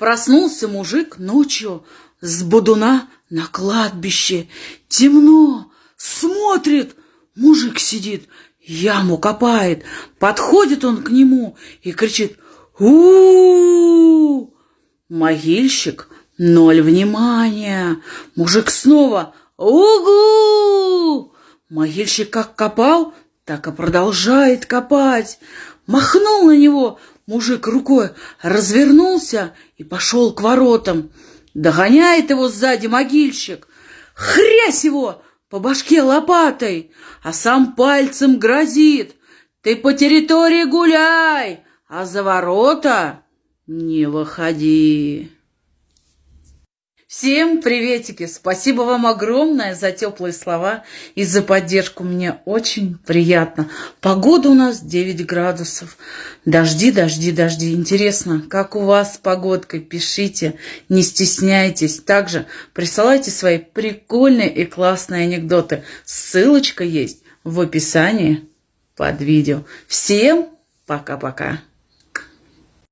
Проснулся мужик ночью с бодуна на кладбище. Темно, смотрит, мужик сидит, яму копает. Подходит он к нему и кричит у, -у, -у, Могильщик ноль внимания. Мужик снова «Угу!» Могильщик как копал, так и продолжает копать. Махнул на него мужик рукой, развернулся и пошел к воротам. Догоняет его сзади могильщик. Хрясь его по башке лопатой, а сам пальцем грозит. Ты по территории гуляй, а за ворота не выходи. Всем приветики! Спасибо вам огромное за теплые слова и за поддержку. Мне очень приятно. Погода у нас 9 градусов. Дожди, дожди, дожди. Интересно, как у вас с погодкой? Пишите, не стесняйтесь. Также присылайте свои прикольные и классные анекдоты. Ссылочка есть в описании под видео. Всем пока-пока!